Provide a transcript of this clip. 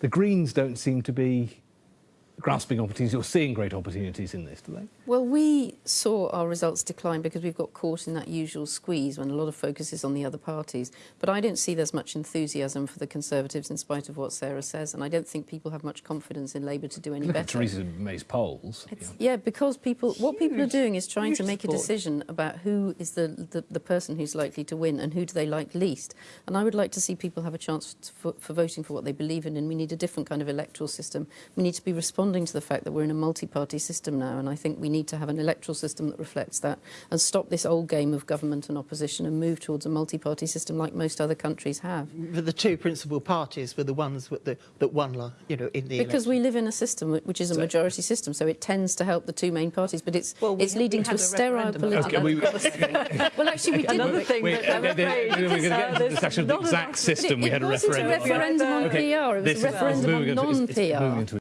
the Greens don't seem to be grasping opportunities or seeing great opportunities in this, do they? Well, we saw our results decline because we've got caught in that usual squeeze when a lot of focus is on the other parties. But I don't see there's much enthusiasm for the Conservatives in spite of what Sarah says, and I don't think people have much confidence in Labour to do any better. Theresa May's polls. It's, yeah, because people, what people are doing is trying to huge make a decision about who is the, the, the person who's likely to win and who do they like least. And I would like to see people have a chance for, for voting for what they believe in, and we need a different kind of electoral system. We need to be responding to the fact that we're in a multi-party system now, and I think we need to have an electoral system that reflects that and stop this old game of government and opposition and move towards a multi-party system like most other countries have. But the two principal parties were the ones with the, that won, la- you know, in the Because election. we live in a system which is a So- majority system, so it tends to help the two main parties, but it's Well, it's leading to a a sterile political. Okay, we- well, actually, we didn't. Another thing We- that I'm uh, the- afraid we're going to uh, get into the discussion of the exact enough- system. But we it, had a it wasn't referendum. a referendum on Okay, PR, it was this a referendum on into- it's- it's non-PR. moving into